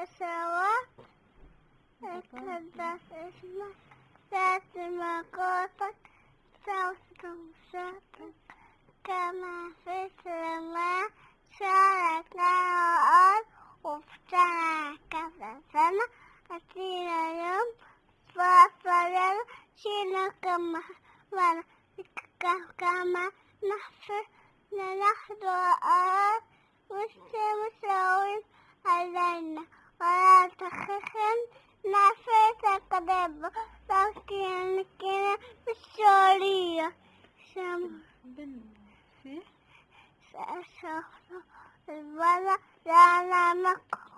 السماوات تقدس اسمك ذات مقاصد صوت صوتك كما في السماء. شاركنا الأرض. وفتنا كذا سنة أتينا يوم فصلنا شينا كما كما نحفر نحضر الأرض. nasce ਸਕਦੇ ਤਾਂ ਕਿਨ ਕਿਨ ਪਿਛੋੜੀ ਸ਼ਮ ਬਨ ਹੈ ਸਾ ਸਾ ਵਾਲਾ ਲਾ ਲਾ ਮਕੋ